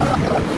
Ini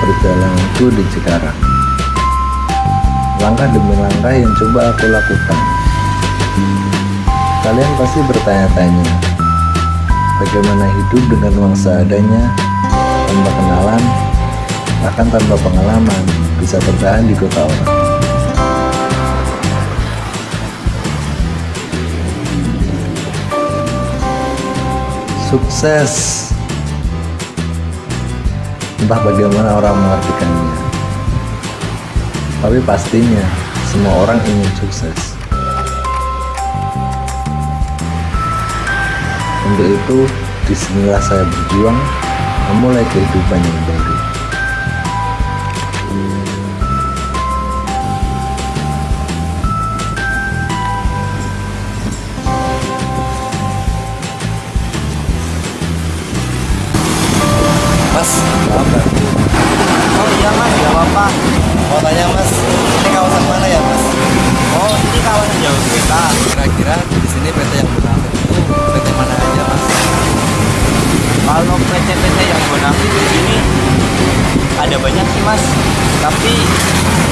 perjalananku di Cikarang. Langkah demi langkah yang coba aku lakukan. Kalian pasti bertanya-tanya, bagaimana hidup dengan uang seadanya, tanpa kenalan, bahkan tanpa pengalaman, bisa bertahan di kota orang. Sukses entah bagaimana orang mengartikannya. Tapi pastinya, semua orang ingin sukses. Untuk itu, di sinilah saya berjuang memulai kehidupan yang baru. PT yang Bonafit itu PT mana aja mas? Kalau PT-PT yang bonafit di sini ada banyak sih mas. Tapi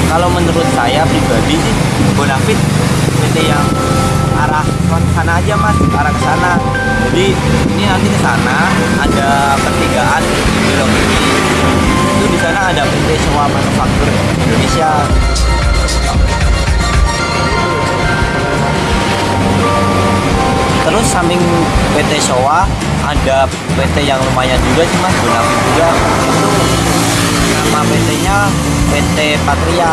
kalau menurut saya pribadi sih bonafit PT yang arah ke sana aja mas, arah ke sana. Jadi ini nanti ke sana ada pertigaan belok ini. Itu di sana ada PT Sewa Manufaktur Indonesia. Samping PT Showa ada PT yang lumayan juga sih mas, Bonafit juga. Nama PT-nya PT Patria.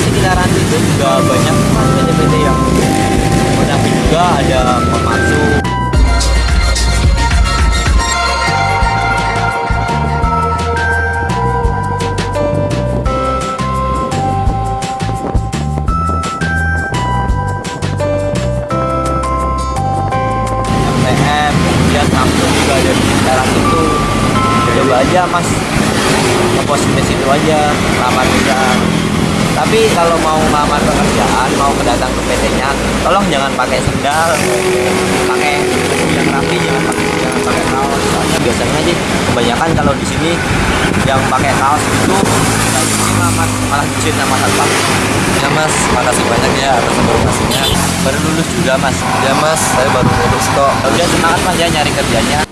Sekitaran itu juga banyak PT-PT yang Bonafit juga ada Komatsu, aja mas, ngepost di situ aja, lamar kerja. Tapi kalau mau ngelamar pekerjaan, mau kedatang ke PT-nya, tolong jangan pakai sendal, pakai yang rapi, jangan pakai jangan pakai kaos. Soalnya biasanya sih kebanyakan kalau di sini yang pakai kaos itu mas, malah dicuit sama satpam. Ya mas, makasih banyak ya atas informasinya. Baru lulus juga mas. Ya mas, saya baru lulus kok. Ya Udah semangat mas ya nyari kerjanya.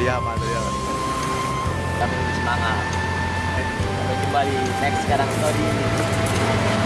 Patria, Patria. Kami semangat. Sampai jumpa di next sekarang story.